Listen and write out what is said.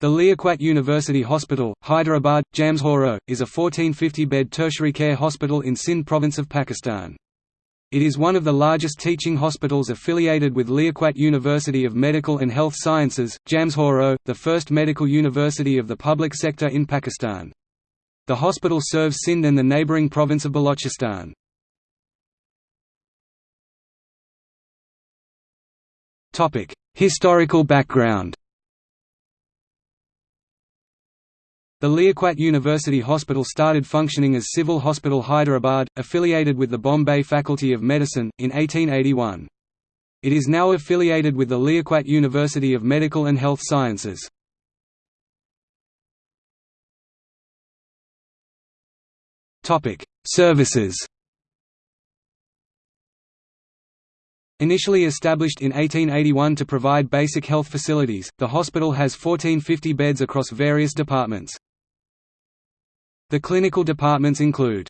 The Liaquat University Hospital, Hyderabad, Jamshoro, is a 1450-bed tertiary care hospital in Sindh province of Pakistan. It is one of the largest teaching hospitals affiliated with Liaquat University of Medical and Health Sciences, Jamshoro, the first medical university of the public sector in Pakistan. The hospital serves Sindh and the neighbouring province of Balochistan. Historical background The Liaquat University Hospital started functioning as Civil Hospital Hyderabad, affiliated with the Bombay Faculty of Medicine, in 1881. It is now affiliated with the Liaquat University of Medical and Health Sciences. Services Initially established in 1881 to provide basic health facilities, the hospital has 1450 beds across various departments. The clinical departments include